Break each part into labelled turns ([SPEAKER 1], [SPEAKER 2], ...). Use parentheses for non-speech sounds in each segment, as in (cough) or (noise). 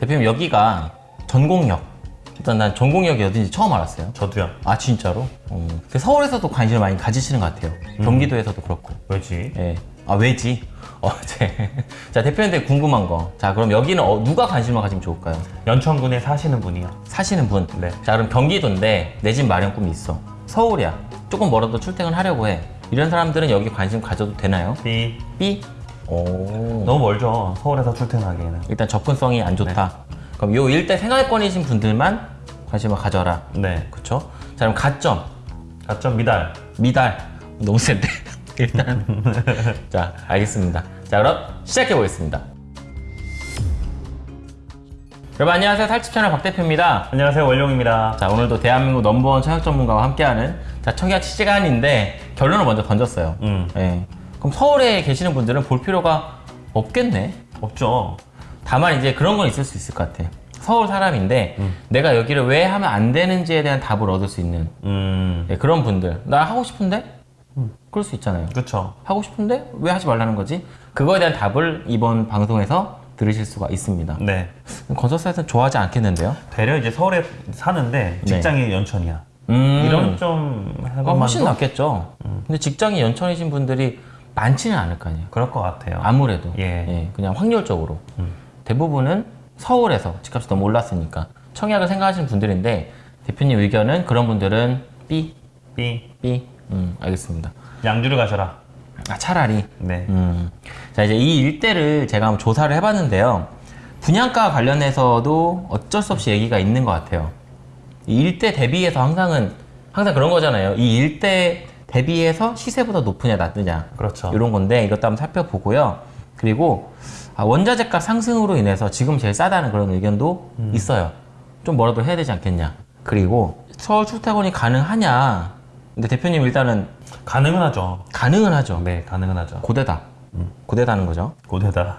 [SPEAKER 1] 대표님 여기가 전공역. 일단 난 전공역이 어딘지 처음 알았어요.
[SPEAKER 2] 저도요.
[SPEAKER 1] 아 진짜로? 어. 근데 서울에서도 관심을 많이 가지시는 것 같아요. 경기도에서도 그렇고.
[SPEAKER 2] 왜지?
[SPEAKER 1] 예. 아 왜지? (laughs) 어, 제. (laughs) 자 대표님한테 궁금한 거. 자 그럼 여기는 어, 누가 관심을 가지면 좋을까요?
[SPEAKER 2] 연천군에 사시는 분이요.
[SPEAKER 1] 사시는 분.
[SPEAKER 2] 네.
[SPEAKER 1] 자 그럼 경기도인데 내 집 마련 꿈이 있어. 서울이야. 조금 멀어도 출퇴근하려고 해. 이런 사람들은 여기 관심 가져도 되나요?
[SPEAKER 2] B
[SPEAKER 1] B. 오.
[SPEAKER 2] 너무 멀죠. 서울에서 출퇴근하기에는.
[SPEAKER 1] 일단 접근성이 안 좋다. 그럼 요 일대 생활권이신 분들만 관심을 가져라.
[SPEAKER 2] 네.
[SPEAKER 1] 그쵸? 자 그럼 가점.
[SPEAKER 2] 가점 미달.
[SPEAKER 1] 미달. 너무 센데. (laughs) 일단. (laughs) 자 알겠습니다. 자 그럼 시작해 보겠습니다. 여러분 안녕하세요. 살집 채널 박 대표입니다.
[SPEAKER 2] 안녕하세요 원룡입니다.
[SPEAKER 1] 자 오늘도 대한민국 넘버원 청약 전문가와 함께하는 자 청약 시간인데 결론을 먼저 던졌어요.
[SPEAKER 2] 음.
[SPEAKER 1] 예. 그럼 서울에 계시는 분들은 볼 필요가 없겠네.
[SPEAKER 2] 없죠.
[SPEAKER 1] 다만 이제 그런 건 있을 수 있을 것 같아. 서울 사람인데 내가 여기를 왜 하면 안 되는지에 대한 답을 얻을 수 있는
[SPEAKER 2] 음.
[SPEAKER 1] 예, 그런 분들. 나 하고 싶은데? 그럴 수 있잖아요.
[SPEAKER 2] 그쵸.
[SPEAKER 1] 하고 싶은데 왜 하지 말라는 거지? 그거에 대한 답을 이번 방송에서 들으실 수가 있습니다.
[SPEAKER 2] 네.
[SPEAKER 1] 건설사에서는 좋아하지 않겠는데요?
[SPEAKER 2] 되려 이제 서울에 사는데 직장이 연천이야.
[SPEAKER 1] 음,
[SPEAKER 2] 이런 좀
[SPEAKER 1] 아, 훨씬 낫겠죠. 근데 직장이 연천이신 분들이 많지는 않을 거 아니에요.
[SPEAKER 2] 그럴 것 같아요.
[SPEAKER 1] 아무래도
[SPEAKER 2] 예.
[SPEAKER 1] 그냥 확률적으로 대부분은 서울에서 집값이 너무 올랐으니까 청약을 생각하시는 분들인데 대표님 의견은 그런 분들은 B,
[SPEAKER 2] B
[SPEAKER 1] B, 음, 알겠습니다.
[SPEAKER 2] 양주를 가셔라.
[SPEAKER 1] 아 차라리
[SPEAKER 2] 네.
[SPEAKER 1] 음. 자 이제 이 일대를 제가 한번 조사를 해봤는데요. 분양가 관련해서도 어쩔 수 없이 얘기가 있는 것 같아요. 이 일대 대비해서 항상은 항상 그런 거잖아요. 이 일대 대비해서 시세보다 높으냐 낮느냐
[SPEAKER 2] 그렇죠.
[SPEAKER 1] 이런 건데 이것도 한번 살펴보고요. 그리고 아, 원자재값 상승으로 인해서 지금 제일 싸다는 그런 의견도 있어요. 좀 뭐라도 해야 되지 않겠냐. 그리고 서울 출퇴근이 가능하냐. 근데 대표님 일단은
[SPEAKER 2] 가능은 하죠.
[SPEAKER 1] 가능은 하죠.
[SPEAKER 2] 네, 가능은 하죠.
[SPEAKER 1] 고대다. 고대다는 거죠.
[SPEAKER 2] 고대다.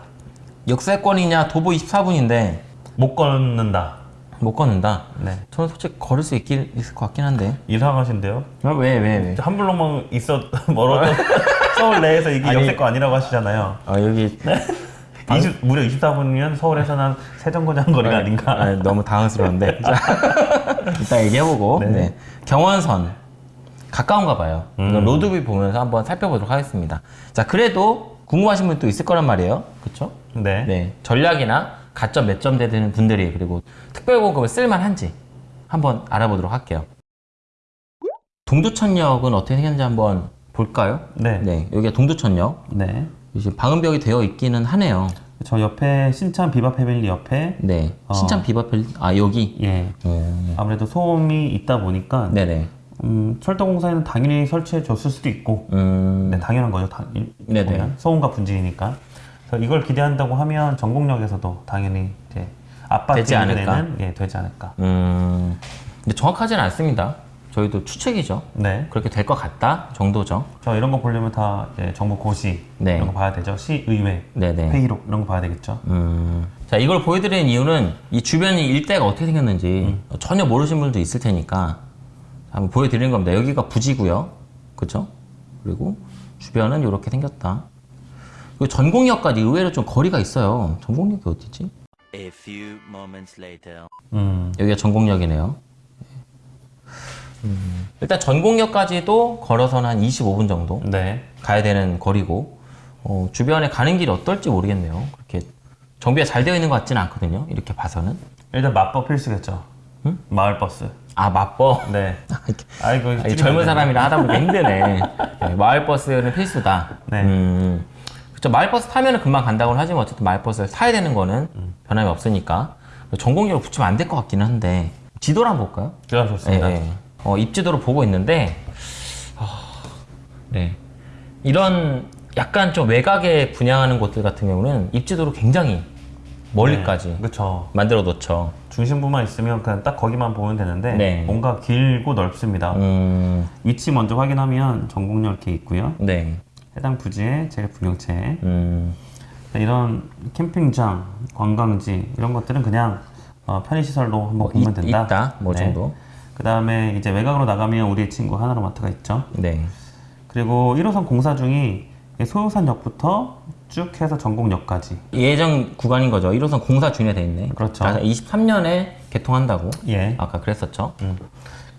[SPEAKER 1] 역세권이냐 도보 24분인데
[SPEAKER 2] 못 걷는다.
[SPEAKER 1] 못 걷는다.
[SPEAKER 2] 네.
[SPEAKER 1] 저는 솔직히 걸을 수 있긴 있을 것 같긴 한데.
[SPEAKER 2] 이상하신데요?
[SPEAKER 1] 아, 왜, 왜, 왜?
[SPEAKER 2] 한 블록만 있어 (laughs) 멀어도 (laughs) 서울 내에서 이게
[SPEAKER 1] 아니.
[SPEAKER 2] 역세권 아니라고 하시잖아요.
[SPEAKER 1] 아, 여기
[SPEAKER 2] 20, 무려 24분이면 서울에서는 한 세정거장 거리가 아닌가.
[SPEAKER 1] 아, 너무 당황스러운데. (laughs) 자, 이따 얘기해보고.
[SPEAKER 2] 네.
[SPEAKER 1] 네. 경원선. 가까운가 봐요.
[SPEAKER 2] 음.
[SPEAKER 1] 로드뷰 보면서 한번 살펴보도록 하겠습니다. 자, 그래도 궁금하신 분도 있을 거란 말이에요. 그쵸?
[SPEAKER 2] 네.
[SPEAKER 1] 네. 전략이나 가점 몇 점 되는 분들이 그리고 특별공급을 쓸만한지 한번 알아보도록 할게요. 동두천역은 어떻게 생겼는지 한번 볼까요?
[SPEAKER 2] 네.
[SPEAKER 1] 네. 여기가 동두천역.
[SPEAKER 2] 네.
[SPEAKER 1] 이제 방음벽이 되어 있기는 하네요.
[SPEAKER 2] 저 옆에 신천 비바 패밀리 옆에
[SPEAKER 1] 네.
[SPEAKER 2] 어.
[SPEAKER 1] 신천 비바펠, 아, 여기?
[SPEAKER 2] 예
[SPEAKER 1] 음.
[SPEAKER 2] 아무래도 소음이 있다 보니까
[SPEAKER 1] 네네.
[SPEAKER 2] 음, 철도공사에는 당연히 설치해 줬을 수도 있고
[SPEAKER 1] 음.
[SPEAKER 2] 네, 당연한 거죠. 당, 일-
[SPEAKER 1] 네네.
[SPEAKER 2] 보면 소음과 분진이니까. 그래서 이걸 기대한다고 하면 전국역에서도 당연히 이제
[SPEAKER 1] 되지 않을까?
[SPEAKER 2] 예, 되지 않을까.
[SPEAKER 1] 음. 근데 정확하지는 않습니다. 저희도 추측이죠.
[SPEAKER 2] 네.
[SPEAKER 1] 그렇게 될 것 같다 정도죠.
[SPEAKER 2] 저 이런 거 보려면 다 이제 정부 고시
[SPEAKER 1] 네.
[SPEAKER 2] 이런 거 봐야 되죠. 시의회
[SPEAKER 1] 네네.
[SPEAKER 2] 회의록 이런 거 봐야 되겠죠.
[SPEAKER 1] 음. 자, 이걸 보여드리는 이유는 이 주변이 일대가 어떻게 생겼는지 전혀 모르신 분들도 있을 테니까 한번 보여드리는 겁니다. 여기가 부지고요. 그죠? 그리고 주변은 이렇게 생겼다. 전공역까지 의외로 좀 거리가 있어요. 전공역이 어디지?
[SPEAKER 3] A few moments later.
[SPEAKER 2] 음.
[SPEAKER 1] 여기가 전공역이네요. 음, 일단 전공역까지도 걸어서는 한 25분 정도
[SPEAKER 2] 네.
[SPEAKER 1] 가야 되는 거리고 어, 주변에 가는 길이 어떨지 모르겠네요. 그렇게 정비가 잘 되어 있는 것 같지는 않거든요. 이렇게 봐서는.
[SPEAKER 2] 일단 맞법 필수겠죠. 마을 버스.
[SPEAKER 1] 아 맞버.
[SPEAKER 2] 네. 아이고 (laughs)
[SPEAKER 1] 아니, 젊은 사람이라 하다 보니까 (laughs) 힘드네. 네, 마을버스는 필수다.
[SPEAKER 2] 네.
[SPEAKER 1] 음, 그쵸. 마을버스 타면은 금방 간다고는 하지만 어쨌든 마을버스를 타야 되는 거는 변함이 없으니까 전공역을 붙이면 안 될 것 같기는 한데 지도를 한번 볼까요?
[SPEAKER 2] 제가 좋습니다.
[SPEAKER 1] 예, 예. 어, 입지도를 보고 있는데 아, 네. 이런 약간 좀 외곽에 분양하는 곳들 같은 경우는 입지도를 굉장히 멀리까지
[SPEAKER 2] 그렇죠.
[SPEAKER 1] 만들어 놓죠.
[SPEAKER 2] 중심부만 있으면 그냥 딱 거기만 보면 되는데
[SPEAKER 1] 네.
[SPEAKER 2] 뭔가 길고 넓습니다.
[SPEAKER 1] 음,
[SPEAKER 2] 위치 먼저 확인하면 전국역 이렇게 있고요.
[SPEAKER 1] 네.
[SPEAKER 2] 해당 부지의 재분경채
[SPEAKER 1] 음,
[SPEAKER 2] 이런 캠핑장, 관광지 이런 것들은 그냥 어, 편의시설로 한번
[SPEAKER 1] 뭐
[SPEAKER 2] 보면
[SPEAKER 1] 있-
[SPEAKER 2] 된다.
[SPEAKER 1] 있다, 뭐 정도.
[SPEAKER 2] 그 다음에 이제 외곽으로 나가면 우리 친구 하나로마트가 있죠.
[SPEAKER 1] 네.
[SPEAKER 2] 그리고 1호선 공사 중이 소요산역부터 쭉 해서 전곡역까지.
[SPEAKER 1] 예정 구간인 거죠. 1호선 공사 중에 돼 있네.
[SPEAKER 2] 그렇죠.
[SPEAKER 1] 23년에 개통한다고.
[SPEAKER 2] 예.
[SPEAKER 1] 아까 그랬었죠.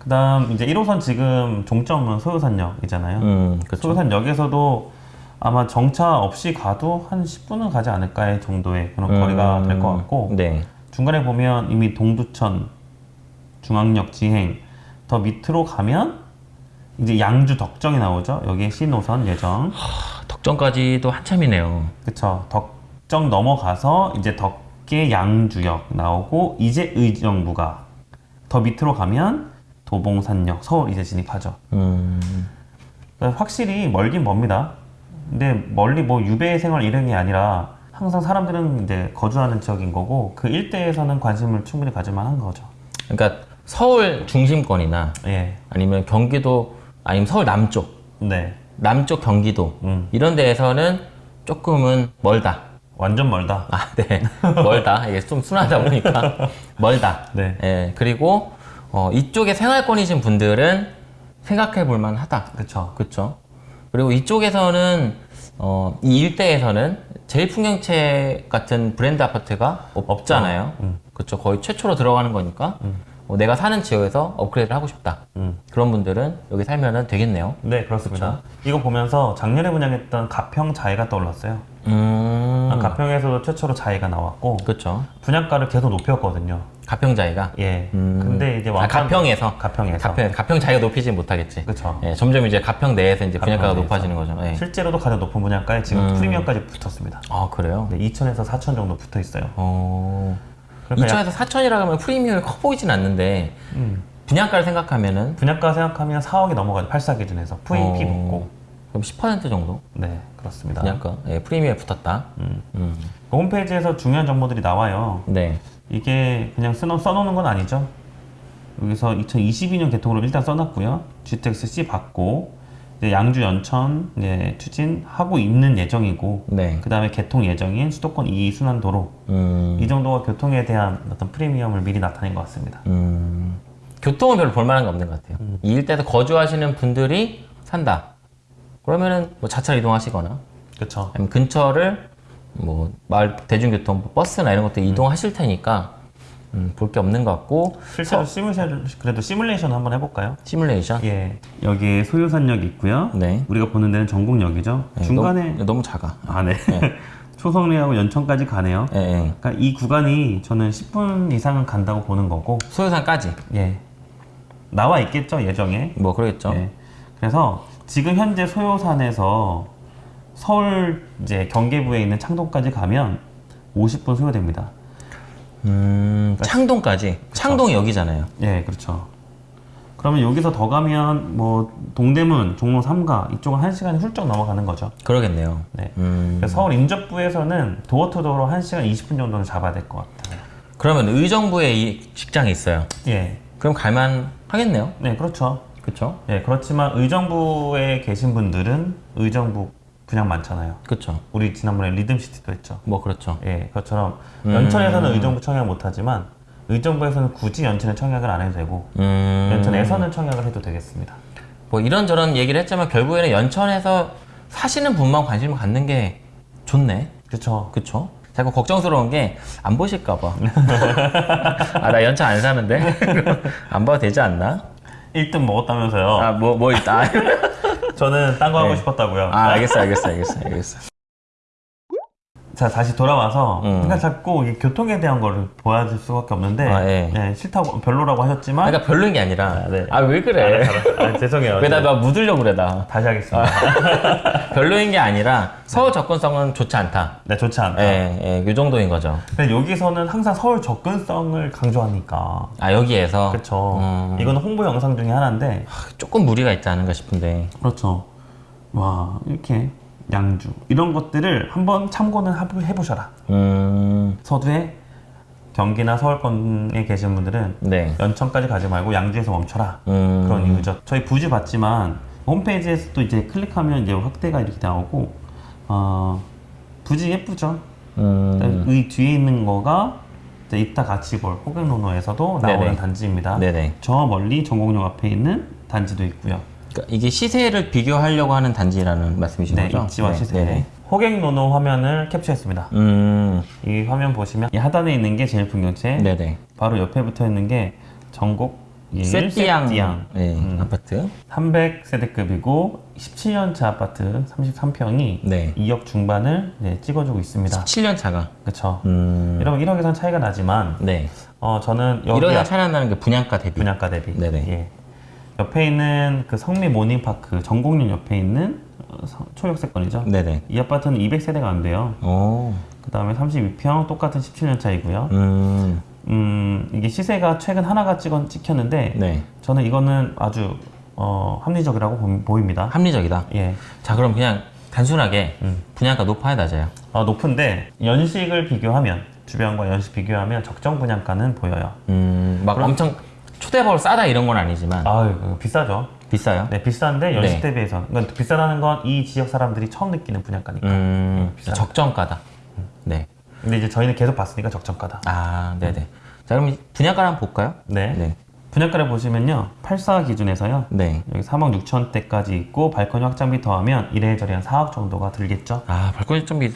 [SPEAKER 2] 그 다음 이제 1호선 지금 종점은 소요산역이잖아요.
[SPEAKER 1] 음, 그렇죠.
[SPEAKER 2] 소요산역에서도 아마 정차 없이 가도 한 10분은 가지 않을까의 정도의 그런 거리가 될 것 같고
[SPEAKER 1] 네.
[SPEAKER 2] 중간에 보면 이미 동두천 중앙역 지행 더 밑으로 가면 이제 양주 덕정이 나오죠. 여기에 신호선 예정.
[SPEAKER 1] 아, 덕정까지도 한참이네요.
[SPEAKER 2] 그쵸. 덕정 넘어가서 이제 덕계 양주역 나오고 이제 의정부가 더 밑으로 가면 도봉산역 서울 이제 진입하죠.
[SPEAKER 1] 음,
[SPEAKER 2] 확실히 멀긴 멉니다. 근데 멀리 뭐 유배 생활 이런 게 아니라 항상 사람들은 이제 거주하는 지역인 거고 그 일대에서는 관심을 충분히 가질 만한 거죠.
[SPEAKER 1] 그러니까 서울 중심권이나
[SPEAKER 2] 예.
[SPEAKER 1] 아니면 경기도 아니면 서울 남쪽,
[SPEAKER 2] 네.
[SPEAKER 1] 남쪽 경기도
[SPEAKER 2] 음.
[SPEAKER 1] 이런 데에서는 조금은 멀다.
[SPEAKER 2] 완전 멀다.
[SPEAKER 1] 아, 네. (laughs) 멀다. 이게 좀 순하다 보니까 (laughs) 멀다.
[SPEAKER 2] 네.
[SPEAKER 1] 예, 그리고 어, 이쪽에 생활권이신 분들은 생각해 볼 만하다.
[SPEAKER 2] 그쵸.
[SPEAKER 1] 그렇죠. 그리고 이쪽에서는 어, 이 일대에서는 제일 풍경채 같은 브랜드 아파트가 없, 없잖아요.
[SPEAKER 2] 음.
[SPEAKER 1] 그렇죠. 거의 최초로 들어가는 거니까 어, 내가 사는 지역에서 업그레이드를 하고 싶다.
[SPEAKER 2] 음.
[SPEAKER 1] 그런 분들은 여기 살면은 되겠네요.
[SPEAKER 2] 네, 그렇습니다. 이거 보면서 작년에 분양했던 가평 자해가 떠올랐어요.
[SPEAKER 1] 음,
[SPEAKER 2] 아, 가평에서도 최초로 자해가 나왔고
[SPEAKER 1] 그렇죠.
[SPEAKER 2] 분양가를 계속 높였거든요.
[SPEAKER 1] 가평 자이가
[SPEAKER 2] 예.
[SPEAKER 1] 음.
[SPEAKER 2] 근데 이제
[SPEAKER 1] 아,
[SPEAKER 2] 완판-
[SPEAKER 1] 가평에서
[SPEAKER 2] 가평에서
[SPEAKER 1] 가평 가평 자기가 높이진 못하겠지.
[SPEAKER 2] 그쵸.
[SPEAKER 1] 예, 점점 이제 가평 내에서 이제 분양가가
[SPEAKER 2] 가평
[SPEAKER 1] 높아지는 거죠. 예.
[SPEAKER 2] 실제로도 가장 높은 분양가에 지금
[SPEAKER 1] 음.
[SPEAKER 2] 프리미엄까지 붙었습니다.
[SPEAKER 1] 아 그래요?
[SPEAKER 2] 네, 2천에서 4천 정도 붙어 있어요.
[SPEAKER 1] 어.
[SPEAKER 2] 그러니까
[SPEAKER 1] 2천에서 4천이라 하면 프리미엄이 커 보이진 않는데
[SPEAKER 2] 음.
[SPEAKER 1] 분양가를 생각하면은
[SPEAKER 2] 분양가 생각하면 4억이 넘어가죠. 8사 기준에서 VP
[SPEAKER 1] 어,
[SPEAKER 2] 붙고.
[SPEAKER 1] 그럼 10% 정도
[SPEAKER 2] 네, 그렇습니다.
[SPEAKER 1] 분양가 예, 프리미엄에 붙었다.
[SPEAKER 2] 음.
[SPEAKER 1] 음.
[SPEAKER 2] 그 홈페이지에서 중요한 정보들이 나와요.
[SPEAKER 1] 네.
[SPEAKER 2] 이게 그냥 써놓, 써놓는 건 아니죠. 여기서 2022년 개통으로 일단 써놨고요. GTX C 받고 양주 연천 이제 추진하고 있는 예정이고
[SPEAKER 1] 네.
[SPEAKER 2] 그 다음에 개통 예정인 수도권 2 순환도로
[SPEAKER 1] 음.
[SPEAKER 2] 이 정도가 교통에 대한 어떤 프리미엄을 미리 나타낸 것 같습니다.
[SPEAKER 1] 음. 교통은 별로 볼만한 게 없는 것 같아요.
[SPEAKER 2] 음.
[SPEAKER 1] 이 일대에서 거주하시는 분들이 산다. 그러면은 뭐 차차로 이동하시거나
[SPEAKER 2] 그렇죠.
[SPEAKER 1] 아니면 근처를 뭐 마을 대중교통 뭐 버스나 이런 것들 이동하실 테니까 음, 볼 게 없는 것 같고
[SPEAKER 2] 실제로 시뮬레이션 그래도 시뮬레이션 한번 해볼까요?
[SPEAKER 1] 시뮬레이션
[SPEAKER 2] 예. 여기에 소요산역 있고요.
[SPEAKER 1] 네.
[SPEAKER 2] 우리가 보는 데는 전곡역이죠.
[SPEAKER 1] 네,
[SPEAKER 2] 중간에
[SPEAKER 1] 너무, 너무 작아.
[SPEAKER 2] 아 네. (laughs) 초성리하고 연천까지 가네요.
[SPEAKER 1] 예, 예.
[SPEAKER 2] 그러니까 이 구간이 저는 10분 이상은 간다고 보는 거고,
[SPEAKER 1] 소요산까지
[SPEAKER 2] 예. 나와 있겠죠 예정에.
[SPEAKER 1] 뭐 그러겠죠.
[SPEAKER 2] 예. 그래서 지금 현재 소요산에서 서울 이제 경계부에 있는 창동까지 가면 50분 소요됩니다.
[SPEAKER 1] 음, 창동까지. 창동이 여기잖아요.
[SPEAKER 2] 예, 그렇죠. 그러면 여기서 더 가면 뭐 동대문, 종로 3가 이쪽은 1시간이 훌쩍 넘어가는 거죠.
[SPEAKER 1] 그러겠네요.
[SPEAKER 2] 네.
[SPEAKER 1] 음,
[SPEAKER 2] 그래서 서울 인접부에서는 도어투도어로 1시간 20분 정도는 잡아야 될 것 같아요.
[SPEAKER 1] 그러면 의정부에 이 직장이 있어요.
[SPEAKER 2] 예.
[SPEAKER 1] 그럼 갈만 하겠네요.
[SPEAKER 2] 네, 그렇죠.
[SPEAKER 1] 그쵸?
[SPEAKER 2] 예, 그렇지만 의정부에 계신 분들은 의정부 분양 많잖아요.
[SPEAKER 1] 그쵸.
[SPEAKER 2] 우리 지난번에 리듬시티도 했죠.
[SPEAKER 1] 뭐 그렇죠.
[SPEAKER 2] 예, 그것처럼
[SPEAKER 1] 음.
[SPEAKER 2] 연천에서는 의정부 청약 못하지만 의정부에서는 굳이 연천에 청약을 안 해도 되고
[SPEAKER 1] 음,
[SPEAKER 2] 연천에서는 청약을 해도 되겠습니다.
[SPEAKER 1] 뭐 이런저런 얘기를 했지만 결국에는 연천에서 사시는 분만 관심을 갖는 게 좋네.
[SPEAKER 2] 그렇죠.
[SPEAKER 1] 그쵸? 자꾸 걱정스러운 게 안 보실까 봐. (laughs) 아, 나 연차 안 사는데? (laughs) 안 봐도 되지 않나?
[SPEAKER 2] 1등 먹었다면서요.
[SPEAKER 1] 아, 뭐, 뭐 있다. (laughs)
[SPEAKER 2] 저는 딴 거 하고
[SPEAKER 1] 네.
[SPEAKER 2] 싶었다고요.
[SPEAKER 1] 아, 알겠어, 알겠어, 알겠어, 알겠어.
[SPEAKER 2] 자 다시 돌아와서
[SPEAKER 1] 음.
[SPEAKER 2] 그러니까 자꾸 이 교통에 대한 거를 보여줄 수밖에 없는데
[SPEAKER 1] 아, 예.
[SPEAKER 2] 네, 싫다고 별로라고 하셨지만
[SPEAKER 1] 그러니까 별로인 게 아니라.
[SPEAKER 2] 아, 네.
[SPEAKER 1] 아, 왜 그래?
[SPEAKER 2] 아, 죄송해요.
[SPEAKER 1] 왜나막 묻으려고 그래, 나.
[SPEAKER 2] 다시 하겠습니다. (laughs)
[SPEAKER 1] 별로인 게 아니라 서울 접근성은 좋지 않다.
[SPEAKER 2] 네, 좋지 않다.
[SPEAKER 1] 예, 예, 이 정도인 거죠.
[SPEAKER 2] 근데 여기서는 항상 서울 접근성을 강조하니까.
[SPEAKER 1] 아, 여기에서.
[SPEAKER 2] 그렇죠.
[SPEAKER 1] 음.
[SPEAKER 2] 이거는 홍보 영상 중에 하나인데.
[SPEAKER 1] 조금 무리가 있지 않은가 싶은데.
[SPEAKER 2] 그렇죠. 와 이렇게 양주 이런 것들을 한번 참고는 해보셔라.
[SPEAKER 1] 음,
[SPEAKER 2] 서두에 경기나 서울권에 계신 분들은
[SPEAKER 1] 네.
[SPEAKER 2] 연천까지 가지 말고 양주에서 멈춰라.
[SPEAKER 1] 음,
[SPEAKER 2] 그런 이유죠. 저희 부지 봤지만 홈페이지에서 또 이제 클릭하면 이제 확대가 이렇게 나오고 어, 부지 예쁘죠.
[SPEAKER 1] 음,
[SPEAKER 2] 의 뒤에 있는 거가 이따 같이 볼 호갱노노에서도 나오는
[SPEAKER 1] 네네.
[SPEAKER 2] 단지입니다.
[SPEAKER 1] 네네.
[SPEAKER 2] 저 멀리 전곡역 앞에 있는 단지도 있고요.
[SPEAKER 1] 그러니까 이게 시세를 비교하려고 하는 단지라는 말씀이신
[SPEAKER 2] 네,
[SPEAKER 1] 거죠?
[SPEAKER 2] 입지와 시세.
[SPEAKER 1] 네네.
[SPEAKER 2] 호객 노노 화면을 캡처했습니다.
[SPEAKER 1] 음,
[SPEAKER 2] 이 화면 보시면 이 하단에 있는 게 제일 풍경채,
[SPEAKER 1] 네네.
[SPEAKER 2] 바로 옆에 붙어 있는 게 전국 1
[SPEAKER 1] 세띠양,
[SPEAKER 2] 세띠양
[SPEAKER 1] 네,
[SPEAKER 2] 음.
[SPEAKER 1] 아파트.
[SPEAKER 2] 300세대급이고 17년차 아파트 33평이
[SPEAKER 1] 네.
[SPEAKER 2] 2억 중반을 네, 찍어주고 있습니다.
[SPEAKER 1] 7년 차가.
[SPEAKER 2] 그렇죠.
[SPEAKER 1] 음,
[SPEAKER 2] 이러면 1억에선 차이가 나지만
[SPEAKER 1] 네.
[SPEAKER 2] 어, 저는 여기
[SPEAKER 1] 이러다
[SPEAKER 2] 앞-
[SPEAKER 1] 차이 난다는 게 분양가 대비.
[SPEAKER 2] 분양가 대비.
[SPEAKER 1] 네네.
[SPEAKER 2] 예. 옆에 있는 그 성미 모닝파크 전곡역 옆에 있는 어, 서- 초역세권이죠.
[SPEAKER 1] 네네.
[SPEAKER 2] 이 아파트는 200세대가 안 돼요.
[SPEAKER 1] 오,
[SPEAKER 2] 그 다음에 32평 똑같은 17년 차이고요.
[SPEAKER 1] 음,
[SPEAKER 2] 음, 이게 시세가 최근 하나가 찍은, 찍혔는데
[SPEAKER 1] 네.
[SPEAKER 2] 저는 이거는 아주 어, 합리적이라고 보, 보입니다.
[SPEAKER 1] 합리적이다.
[SPEAKER 2] 예.
[SPEAKER 1] 자, 그럼 그냥 단순하게
[SPEAKER 2] 음.
[SPEAKER 1] 분양가 높아야 낮아요.
[SPEAKER 2] 아, 높은데 연식을 비교하면 주변과 연식 비교하면 적정 분양가는 보여요.
[SPEAKER 1] 음, 막 엄청 초대벌 싸다 이런 건 아니지만
[SPEAKER 2] 아유, 그거 비싸죠.
[SPEAKER 1] 비싸요.
[SPEAKER 2] 네, 비싼데 연식
[SPEAKER 1] 네.
[SPEAKER 2] 대비해서. 그러니까 비싸다는 건 이 지역 사람들이 처음 느끼는 분양가니까.
[SPEAKER 1] 음,
[SPEAKER 2] 비싸요.
[SPEAKER 1] 적정가다. 네.
[SPEAKER 2] 근데 이제 저희는 계속 봤으니까 적정가다.
[SPEAKER 1] 아, 네네. 자, 그럼 분양가 한번 볼까요?
[SPEAKER 2] 네.
[SPEAKER 1] 네.
[SPEAKER 2] 분양가를 보시면요. 84 기준에서요.
[SPEAKER 1] 네.
[SPEAKER 2] 여기 3억 6천대까지 있고 발코니 확장비 더하면 이래저래 한 4억 정도가 들겠죠.
[SPEAKER 1] 아, 발코니 좀 비...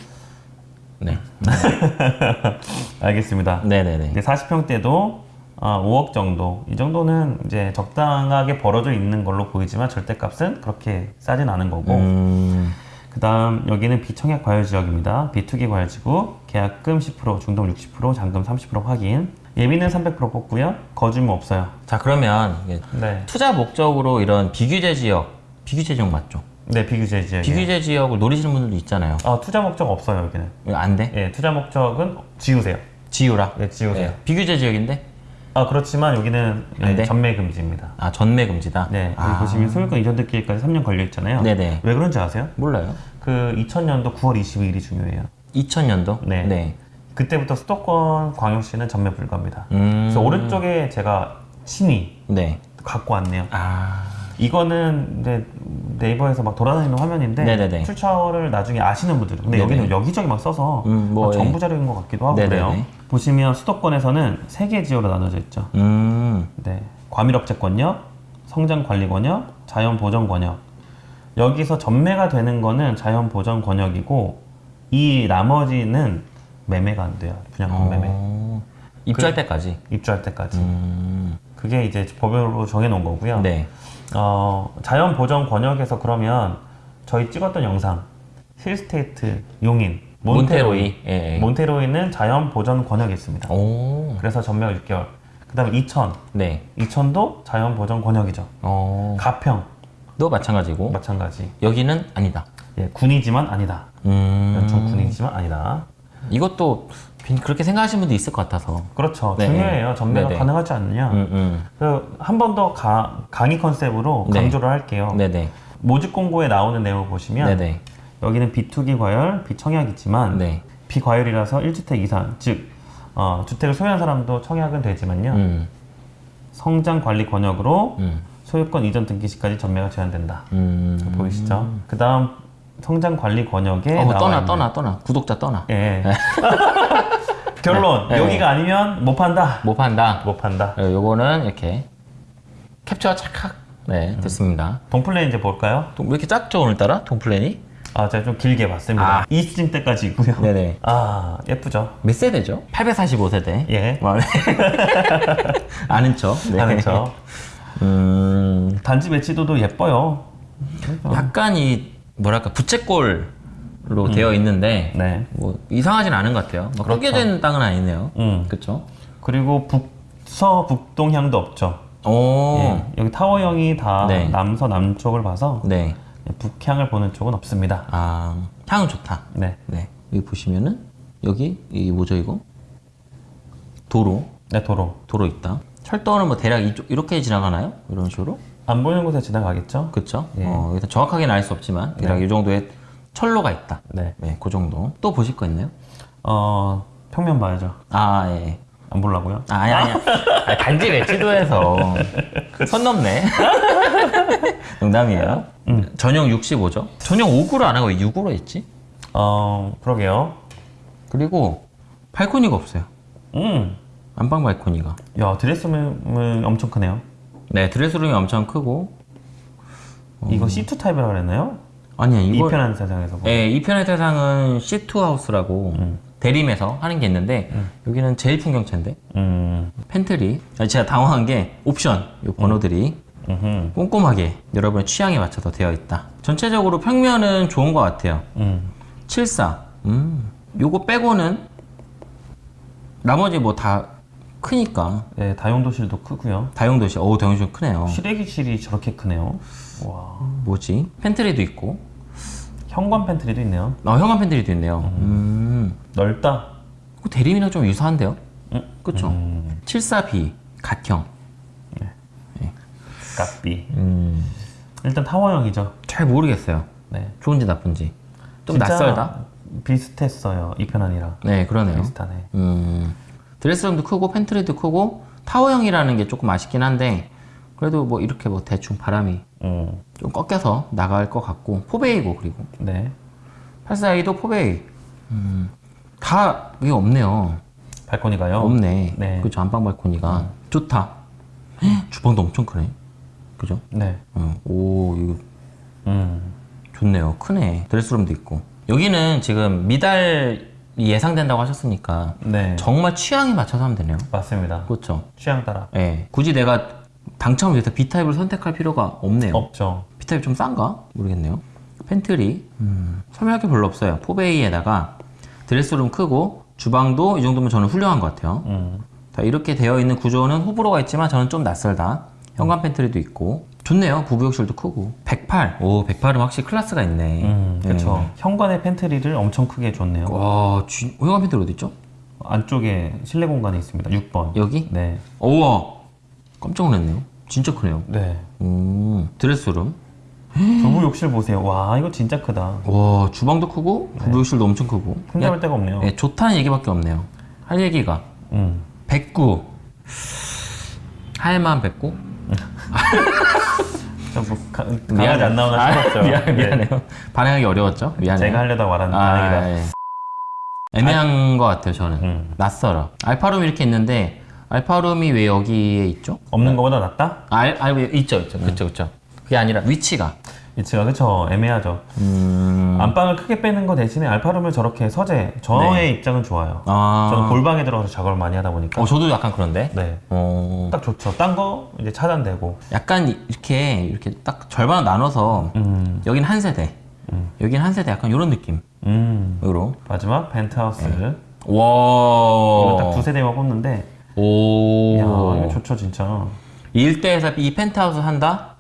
[SPEAKER 1] 네. (laughs)
[SPEAKER 2] 알겠습니다.
[SPEAKER 1] 네네네.
[SPEAKER 2] 이제 40평대도 5억 정도. 이 정도는 이제 적당하게 벌어져 있는 걸로 보이지만 절대값은 그렇게 싸진 않은 거고.
[SPEAKER 1] 음,
[SPEAKER 2] 그 다음 여기는 비청약 과열 지역입니다. 비투기 과열 지구, 계약금 10%, 중동 60%, 잔금 30% 확인. 예비는 300% 뽑고요. 거주무 없어요.
[SPEAKER 1] 자, 그러면
[SPEAKER 2] 네.
[SPEAKER 1] 투자 목적으로 이런 비규제 지역, 비규제 지역 맞죠?
[SPEAKER 2] 네, 비규제 지역.
[SPEAKER 1] 비규제 지역을 노리시는 분들도 있잖아요.
[SPEAKER 2] 아, 투자 목적 없어요, 여기는.
[SPEAKER 1] 안 돼?
[SPEAKER 2] 예, 투자 목적은 지우세요.
[SPEAKER 1] 지우라.
[SPEAKER 2] 네, 지우세요.
[SPEAKER 1] 네. 비규제 지역인데?
[SPEAKER 2] 아, 그렇지만 여기는
[SPEAKER 1] 안
[SPEAKER 2] 네,
[SPEAKER 1] 돼?
[SPEAKER 2] 전매 금지입니다.
[SPEAKER 1] 아, 전매 금지다?
[SPEAKER 2] 네,
[SPEAKER 1] 아,
[SPEAKER 2] 보시면 소유권 이전 듣기까지 3년 걸려 있잖아요.
[SPEAKER 1] 네네.
[SPEAKER 2] 왜 그런지 아세요?
[SPEAKER 1] 몰라요.
[SPEAKER 2] 그 2000년도 9월 22일이 중요해요.
[SPEAKER 1] 2000년도?
[SPEAKER 2] 네.
[SPEAKER 1] 네.
[SPEAKER 2] 그때부터 수도권 광역시는 전매 불가입니다.
[SPEAKER 1] 음.
[SPEAKER 2] 그래서 오른쪽에 제가 신이
[SPEAKER 1] 네.
[SPEAKER 2] 갖고 왔네요.
[SPEAKER 1] 아,
[SPEAKER 2] 이거는 네, 네이버에서 막 돌아다니는 화면인데
[SPEAKER 1] 네네네.
[SPEAKER 2] 출처를 나중에 아시는 분들 근데
[SPEAKER 1] 네네.
[SPEAKER 2] 여기는 여기저기 막 써서
[SPEAKER 1] 음, 뭐,
[SPEAKER 2] 막
[SPEAKER 1] 예.
[SPEAKER 2] 정부 자료인 것 같기도 하고
[SPEAKER 1] 네네네.
[SPEAKER 2] 그래요. 보시면 수도권에서는 세 개 지역으로 나눠져 있죠.
[SPEAKER 1] 음,
[SPEAKER 2] 네, 과밀업체 권역, 성장 관리 권역, 자연 보전 권역. 여기서 전매가 되는 거는 자연 보전 권역이고 이 나머지는 매매가 안 돼요. 분양권 매매.
[SPEAKER 1] 어, 입주할 때까지.
[SPEAKER 2] 입주할 때까지.
[SPEAKER 1] 음,
[SPEAKER 2] 그게 이제 법으로 정해 놓은 거고요.
[SPEAKER 1] 네.
[SPEAKER 2] 어, 자연 보전 권역에서 그러면 저희 찍었던 영상 힐스테이트 용인
[SPEAKER 1] 몬테로이. 예, 예.
[SPEAKER 2] 몬테로이는 자연 보전 권역에 있습니다.
[SPEAKER 1] 오,
[SPEAKER 2] 그래서 전매가 6개월. 그다음에 이천
[SPEAKER 1] 네.
[SPEAKER 2] 이천도 자연 보전 권역이죠.
[SPEAKER 1] 어,
[SPEAKER 2] 가평
[SPEAKER 1] 도 마찬가지고.
[SPEAKER 2] 마찬가지.
[SPEAKER 1] 여기는 아니다.
[SPEAKER 2] 예, 군이지만 아니다.
[SPEAKER 1] 음,
[SPEAKER 2] 연천 군이지만 아니다.
[SPEAKER 1] 이것도 그렇게 생각하시는 분도 있을 것 같아서.
[SPEAKER 2] 그렇죠.
[SPEAKER 1] 네.
[SPEAKER 2] 중요해요. 전매가
[SPEAKER 1] 네네.
[SPEAKER 2] 가능하지 않느냐.
[SPEAKER 1] 음, 음.
[SPEAKER 2] 한번 더 강의 컨셉으로
[SPEAKER 1] 네.
[SPEAKER 2] 강조를 할게요.
[SPEAKER 1] 네네.
[SPEAKER 2] 모집 공고에 나오는 내용을 보시면
[SPEAKER 1] 네네.
[SPEAKER 2] 여기는 비투기 과열, 비청약이지만
[SPEAKER 1] 네.
[SPEAKER 2] 비과열이라서 1주택 이상, 즉 어, 주택을 소유한 사람도 청약은 되지만요.
[SPEAKER 1] 음,
[SPEAKER 2] 성장 관리 권역으로
[SPEAKER 1] 음,
[SPEAKER 2] 소유권 이전 등기 시까지 전매가 제한된다.
[SPEAKER 1] 음.
[SPEAKER 2] 보이시죠? 그 다음 성장 관리 권역에
[SPEAKER 1] 어, 떠나,
[SPEAKER 2] 있는
[SPEAKER 1] 떠나, 떠나. 구독자 떠나.
[SPEAKER 2] 예. (laughs) 결론
[SPEAKER 1] 네.
[SPEAKER 2] 여기가 아니면 못 판다.
[SPEAKER 1] 못 판다.
[SPEAKER 2] 못 판다.
[SPEAKER 1] 어, 요거는 이렇게 캡처가 착각. 네,
[SPEAKER 2] 음.
[SPEAKER 1] 됐습니다.
[SPEAKER 2] 동플랜 이제 볼까요?
[SPEAKER 1] 동- 왜 이렇게 작죠, 오늘따라? 동플랜이?
[SPEAKER 2] 아 제가 좀 길게 봤습니다.
[SPEAKER 1] 아.
[SPEAKER 2] 이 수준 때까지 있고요.
[SPEAKER 1] 네네.
[SPEAKER 2] 아 예쁘죠?
[SPEAKER 1] 몇 세대죠? 845세대.
[SPEAKER 2] 예. (laughs)
[SPEAKER 1] 아는 척. (laughs) 네.
[SPEAKER 2] 하는 척.
[SPEAKER 1] 음,
[SPEAKER 2] 단지 매치도도 예뻐요.
[SPEAKER 1] 약간 이, 뭐랄까, 부채꼴로 되어 있는데,
[SPEAKER 2] 네.
[SPEAKER 1] 뭐, 이상하진 않은 것 같아요. 뭐
[SPEAKER 2] 그렇죠.
[SPEAKER 1] 있는 땅은 아니네요.
[SPEAKER 2] 음.
[SPEAKER 1] 그쵸?
[SPEAKER 2] 그리고 북서 북동향도 없죠.
[SPEAKER 1] 오,
[SPEAKER 2] 예. 여기 타워형이 다
[SPEAKER 1] 네.
[SPEAKER 2] 남서 남쪽을 봐서
[SPEAKER 1] 네.
[SPEAKER 2] 북향을 보는 쪽은 없습니다.
[SPEAKER 1] 아, 향은 좋다.
[SPEAKER 2] 네.
[SPEAKER 1] 네. 여기 보시면은, 여기, 이 뭐죠, 이거? 도로.
[SPEAKER 2] 네 도로.
[SPEAKER 1] 도로 있다. 철도는 뭐 대략 이쪽, 이렇게 지나가나요? 이런 식으로?
[SPEAKER 2] 안 보이는 곳에 지나가겠죠?
[SPEAKER 1] 그쵸?
[SPEAKER 2] 예.
[SPEAKER 1] 어, 일단 정확하게는 알 수 없지만, 대략 이 정도의 철로가 있다.
[SPEAKER 2] 네.
[SPEAKER 1] 네, 그 정도. 또 보실 거 있나요?
[SPEAKER 2] 어 평면 봐야죠.
[SPEAKER 1] 아, 예.
[SPEAKER 2] 안 보려고요?
[SPEAKER 1] 아, 아니, 아니. 아니, 단지 매치도에서 (laughs) 선 넘네. (laughs) 농담이에요.
[SPEAKER 2] 음.
[SPEAKER 1] 전용 65죠. 전용 5구로 안 하고 6구로 했지?
[SPEAKER 2] 어 그러게요.
[SPEAKER 1] 그리고 발코니가 없어요.
[SPEAKER 2] 음.
[SPEAKER 1] 안방 발코니가.
[SPEAKER 2] 야 드레스룸은 엄청 크네요.
[SPEAKER 1] 네, 드레스룸이 엄청 크고.
[SPEAKER 2] 이거 C2 타입이라고 그랬나요?
[SPEAKER 1] 아니야 이거
[SPEAKER 2] 이편한 세상에서 뭐.
[SPEAKER 1] 예, 이편한 세상은 C2 하우스라고 대림에서 하는 게 있는데 여기는 제일풍경채인데
[SPEAKER 2] 음,
[SPEAKER 1] 팬트리 제가 당황한 게 옵션 이 번호들이
[SPEAKER 2] 음흠,
[SPEAKER 1] 꼼꼼하게 여러분의 취향에 맞춰서 되어 있다 전체적으로 평면은 좋은 것 같아요
[SPEAKER 2] 음,
[SPEAKER 1] 74 음, 요거 빼고는 나머지 뭐 다 크니까
[SPEAKER 2] 네, 다용도실도 크고요.
[SPEAKER 1] 다용도실 어우 다용도시 크네요
[SPEAKER 2] 실외기실이 저렇게 크네요. 와,
[SPEAKER 1] 뭐지 팬트리도 있고
[SPEAKER 2] 현관 팬트리도 있네요.
[SPEAKER 1] 아 현관 팬트리도 있네요 음.
[SPEAKER 2] 넓다.
[SPEAKER 1] 그 대림이랑 좀 유사한데요?
[SPEAKER 2] 음.
[SPEAKER 1] 그쵸?
[SPEAKER 2] 음.
[SPEAKER 1] 74B 갓형
[SPEAKER 2] 값비.
[SPEAKER 1] 음.
[SPEAKER 2] 일단 타워형이죠.
[SPEAKER 1] 잘 모르겠어요
[SPEAKER 2] 네.
[SPEAKER 1] 좋은지 나쁜지 좀 낯설다?
[SPEAKER 2] 비슷했어요. 이편한이랑
[SPEAKER 1] 네 그러네요
[SPEAKER 2] 비슷하네.
[SPEAKER 1] 음, 드레스룸도 크고 팬트리도 크고 타워형이라는 게 조금 아쉽긴 한데 그래도 뭐 이렇게 뭐 대충 바람이
[SPEAKER 2] 음,
[SPEAKER 1] 좀 꺾여서 나갈 것 같고 포베이고 그리고
[SPEAKER 2] 네.
[SPEAKER 1] 84A도 포베이 음, 다 이게 없네요
[SPEAKER 2] 발코니가요.
[SPEAKER 1] 없네
[SPEAKER 2] 네.
[SPEAKER 1] 그죠 안방 발코니가 좋다 헉, 주방도 엄청 크네 그죠?
[SPEAKER 2] 네.
[SPEAKER 1] 어, 오 이거
[SPEAKER 2] 음,
[SPEAKER 1] 좋네요. 크네. 드레스룸도 있고. 여기는 지금 미달이 예상된다고 하셨으니까
[SPEAKER 2] 네.
[SPEAKER 1] 정말 취향에 맞춰서 하면 되네요.
[SPEAKER 2] 맞습니다.
[SPEAKER 1] 그렇죠?
[SPEAKER 2] 취향 따라.
[SPEAKER 1] 예. 굳이 내가 당첨을 위해서 B타입을 선택할 필요가 없네요.
[SPEAKER 2] 없죠.
[SPEAKER 1] B타입 좀 싼가? 모르겠네요. 팬트리. 음, 설명할 게 별로 없어요. 포베이에다가 드레스룸 크고 주방도 이 정도면 저는 훌륭한 것 같아요.
[SPEAKER 2] 음,
[SPEAKER 1] 자, 이렇게 되어 있는 구조는 호불호가 있지만 저는 좀 낯설다 현관 팬트리도 있고 좋네요 부부 욕실도 크고 108 오 108은 확실히 클래스가 있네
[SPEAKER 2] 음, 그렇죠.
[SPEAKER 1] 네.
[SPEAKER 2] 현관의 팬트리를 엄청 크게 줬네요.
[SPEAKER 1] 와 쥐- 현관 팬트리 어디 있죠?
[SPEAKER 2] 안쪽에 실내 공간이 있습니다. 6번.
[SPEAKER 1] 여기?
[SPEAKER 2] 네.
[SPEAKER 1] 우와 깜짝 놀랐네요 진짜 크네요
[SPEAKER 2] 네.
[SPEAKER 1] 음, 드레스룸
[SPEAKER 2] 부부 욕실 보세요. 와, 이거 진짜 크다.
[SPEAKER 1] 와 주방도 크고 부부욕실도 엄청 크고
[SPEAKER 2] 흠잡을 데가 없네요.
[SPEAKER 1] 예, 좋다는 얘기밖에 없네요 할 얘기가
[SPEAKER 2] 음.
[SPEAKER 1] 109 할만 109? (laughs)
[SPEAKER 2] 저뭐 강아지 안 나오나 싶었죠.
[SPEAKER 1] 아, 미안,
[SPEAKER 2] 네.
[SPEAKER 1] 미안해요 반응하기 어려웠죠? 미안해요
[SPEAKER 2] 제가 하려다 말한
[SPEAKER 1] 아,
[SPEAKER 2] 반응이다.
[SPEAKER 1] 예. 애매한 것 같아요 저는
[SPEAKER 2] 음.
[SPEAKER 1] 낯설어 알파룸 이렇게 있는데 알파룸이 왜 여기에 있죠?
[SPEAKER 2] 없는 것보다 낫다?
[SPEAKER 1] 알, 알 있죠 있죠 그쵸 그쵸 그게 아니라 위치가
[SPEAKER 2] 위치가 그쵸 애매하죠.
[SPEAKER 1] 음...
[SPEAKER 2] 안방을 크게 빼는 거 대신에 알파룸을 저렇게 서재 저의 입장은 좋아요.
[SPEAKER 1] 아...
[SPEAKER 2] 저는 골방에 들어가서 작업을 많이 하다 보니까
[SPEAKER 1] 어 저도 약간 그런데
[SPEAKER 2] 네.
[SPEAKER 1] 어...
[SPEAKER 2] 딱 좋죠. 딴 거 이제 차단되고.
[SPEAKER 1] 약간 이렇게 이렇게 딱 절반 나눠서
[SPEAKER 2] 음.
[SPEAKER 1] 여긴 한 세대 여긴 한 세대 약간 이런 느낌으로
[SPEAKER 2] 음. 마지막 펜트하우스.
[SPEAKER 1] 네.
[SPEAKER 2] 이거
[SPEAKER 1] 와
[SPEAKER 2] 딱 두 세대만 뽑는데
[SPEAKER 1] 오
[SPEAKER 2] 이야 이거 좋죠 진짜.
[SPEAKER 1] 이 일대에서 이 펜트하우스 한다?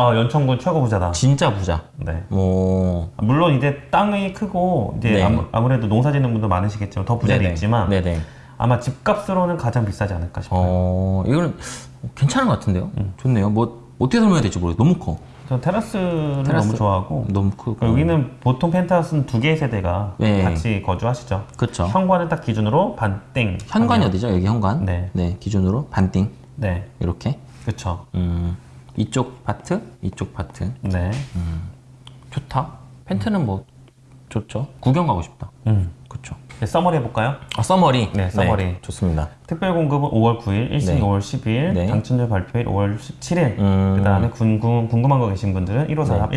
[SPEAKER 2] 아 연천군 최고 부자다.
[SPEAKER 1] 진짜 부자
[SPEAKER 2] 네.
[SPEAKER 1] 오
[SPEAKER 2] 물론 이제 땅이 크고 이제
[SPEAKER 1] 네.
[SPEAKER 2] 아무, 아무래도 농사 짓는 분도 많으시겠지만 더 부자도
[SPEAKER 1] 네네.
[SPEAKER 2] 있지만
[SPEAKER 1] 네네
[SPEAKER 2] 아마 집값으로는 가장 비싸지 않을까 싶어요.
[SPEAKER 1] 어 이거는 괜찮은 것 같은데요 좋네요 뭐 어떻게 설명해야 될지 모르겠어요 너무
[SPEAKER 2] 커전 테라스를
[SPEAKER 1] 테라스.
[SPEAKER 2] 너무 좋아하고
[SPEAKER 1] 너무 크고
[SPEAKER 2] 여기는 보통 펜트하우스는 두 개의 세대가
[SPEAKER 1] 네.
[SPEAKER 2] 같이 거주하시죠.
[SPEAKER 1] 그쵸
[SPEAKER 2] 현관은 딱 기준으로 반띵.
[SPEAKER 1] 현관이 어디죠 여기 현관
[SPEAKER 2] 네.
[SPEAKER 1] 기준으로 반띵
[SPEAKER 2] 네,
[SPEAKER 1] 이렇게
[SPEAKER 2] 그렇죠.
[SPEAKER 1] 음 이쪽 파트 이쪽 파트
[SPEAKER 2] 네.
[SPEAKER 1] 좋다 펜트는 뭐 좋죠 구경 가고 싶다
[SPEAKER 2] 음.
[SPEAKER 1] 그쵸
[SPEAKER 2] 네, summary 해볼까요?
[SPEAKER 1] 아 summary
[SPEAKER 2] 네, summary.
[SPEAKER 1] 좋습니다
[SPEAKER 2] 특별 공급은 5월 9일, 1순위
[SPEAKER 1] 네.
[SPEAKER 2] 5월 10일,
[SPEAKER 1] 네.
[SPEAKER 2] 당첨자 발표일 5월 17일.
[SPEAKER 1] 음.
[SPEAKER 2] 그 다음에 궁금, 궁금한 거 계신 분들은 1543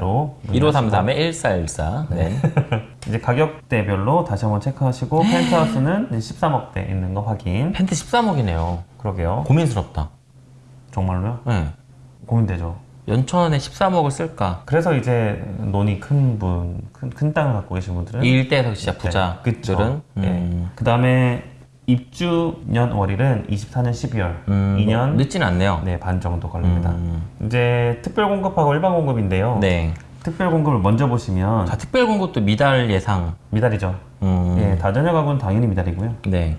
[SPEAKER 2] 1414로
[SPEAKER 1] 1533에 1414 네. (laughs)
[SPEAKER 2] 이제 가격대별로 다시 한번 체크하시고 펜트하우스는 13억대 있는 거 확인.
[SPEAKER 1] 펜트 13억이네요
[SPEAKER 2] 그러게요.
[SPEAKER 1] 고민스럽다
[SPEAKER 2] 정말로요?
[SPEAKER 1] 네.
[SPEAKER 2] 고민되죠.
[SPEAKER 1] 연천에 13억을 쓸까
[SPEAKER 2] 그래서 이제 논이 큰 분, 큰, 큰 땅을 갖고 계신 분들은
[SPEAKER 1] 이 일대에서 진짜
[SPEAKER 2] 네,
[SPEAKER 1] 부자들은
[SPEAKER 2] 그쵸. 네.
[SPEAKER 1] 음,
[SPEAKER 2] 그 다음에 입주년 월일은 24년 12월,
[SPEAKER 1] 음,
[SPEAKER 2] 2년
[SPEAKER 1] 늦진 않네요
[SPEAKER 2] 네, 반 정도 걸립니다.
[SPEAKER 1] 음,
[SPEAKER 2] 이제 특별 공급하고 일반 공급인데요.
[SPEAKER 1] 네.
[SPEAKER 2] 특별 공급을 먼저 보시면
[SPEAKER 1] 자 특별 공급도 미달 예상
[SPEAKER 2] 미달이죠.
[SPEAKER 1] 음,
[SPEAKER 2] 예, 다전혀 가구는 당연히 미달이고요.
[SPEAKER 1] 네.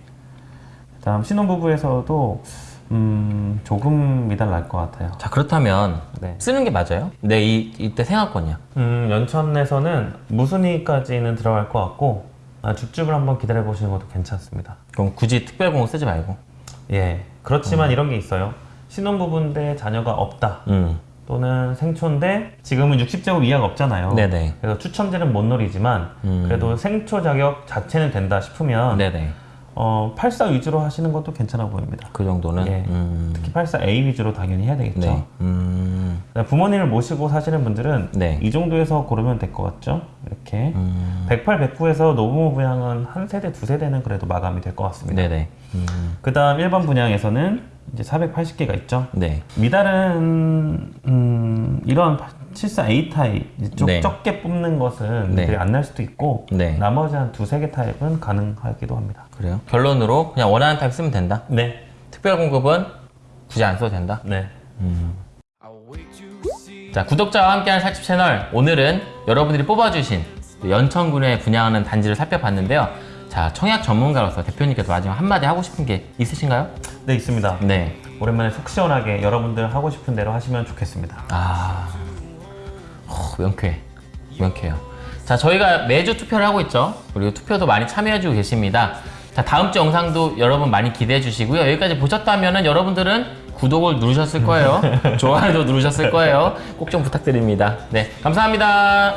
[SPEAKER 2] 다음 신혼부부에서도 음, 조금 미달 날 것 같아요.
[SPEAKER 1] 자 그렇다면
[SPEAKER 2] 네.
[SPEAKER 1] 쓰는 게 맞아요? 네 이, 이때 생활권이야
[SPEAKER 2] 음, 연천에서는 무순위까지는 들어갈 것 같고 아, 줍줍을 한번 기다려 보시는 것도 괜찮습니다.
[SPEAKER 1] 그럼 굳이 특별 공급 쓰지 말고
[SPEAKER 2] 예, 그렇지만 이런 게 있어요. 신혼부부인데 자녀가 없다.
[SPEAKER 1] 음.
[SPEAKER 2] 또는 생초인데 지금은 60제곱 이하가 없잖아요.
[SPEAKER 1] 네네
[SPEAKER 2] 그래서 추첨제는 못 노리지만
[SPEAKER 1] 음.
[SPEAKER 2] 그래도 생초 자격 자체는 된다 싶으면
[SPEAKER 1] 네네
[SPEAKER 2] 어, 84 위주로 하시는 것도 괜찮아 보입니다.
[SPEAKER 1] 그 정도는
[SPEAKER 2] 예.
[SPEAKER 1] 음,
[SPEAKER 2] 특히 84A 위주로 당연히 해야 되겠죠.
[SPEAKER 1] 네. 음, 음.
[SPEAKER 2] 부모님을 모시고 사시는 분들은
[SPEAKER 1] 네.
[SPEAKER 2] 이 정도에서 고르면 될 것 같죠? 이렇게
[SPEAKER 1] 음.
[SPEAKER 2] 108, 109에서 노부모 분양은 한 세대, 두 세대는 그래도 마감이 될 것 같습니다.
[SPEAKER 1] 네네. 음.
[SPEAKER 2] 그 다음 일반 분양에서는 이제 480개가 있죠.
[SPEAKER 1] 네.
[SPEAKER 2] 미달은 음, 이런 74A 타입 좀
[SPEAKER 1] 네.
[SPEAKER 2] 적게 뽑는 것은
[SPEAKER 1] 네.
[SPEAKER 2] 안 날 수도 있고
[SPEAKER 1] 네.
[SPEAKER 2] 나머지 한 두세 개 타입은 가능하기도 합니다.
[SPEAKER 1] 그래요. 결론으로 그냥 원하는 타입 쓰면 된다.
[SPEAKER 2] 네,
[SPEAKER 1] 특별 공급은 굳이 안 써도 된다.
[SPEAKER 2] 네.
[SPEAKER 1] 자, 구독자와 함께하는 살집 채널. 오늘은 여러분들이 뽑아주신 연천군에 분양하는 단지를 살펴봤는데요. 자, 청약 전문가로서 대표님께서 마지막 한마디 하고 싶은 게 있으신가요?
[SPEAKER 2] 네, 있습니다.
[SPEAKER 1] 네.
[SPEAKER 2] 오랜만에 속 시원하게 여러분들 하고 싶은 대로 하시면 좋겠습니다.
[SPEAKER 1] 아, 어, 명쾌해. 명쾌해요. 자, 저희가 매주 투표를 하고 있죠. 그리고 투표도 많이 참여해주고 계십니다. 자, 다음 주 영상도 여러분 많이 기대해 주시고요. 여기까지 보셨다면 여러분들은 구독을 누르셨을 거예요. (laughs) 좋아요도 누르셨을 거예요. 꼭 좀 부탁드립니다. 네, 감사합니다.